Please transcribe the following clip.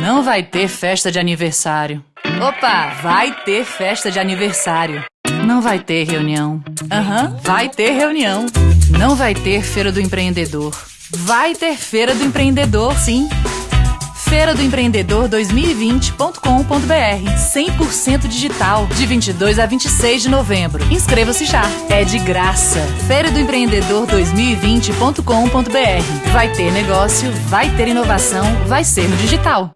Não vai ter festa de aniversário. Opa, vai ter festa de aniversário. Não vai ter reunião. Aham, uhum, vai ter reunião. Não vai ter feira do empreendedor. Vai ter feira do empreendedor, sim. Feira do Empreendedor 2020.com.br 100% digital, de 22 a 26 de novembro. Inscreva-se já. É de graça. Feira do Empreendedor 2020.com.br. Vai ter negócio, vai ter inovação, vai ser no digital.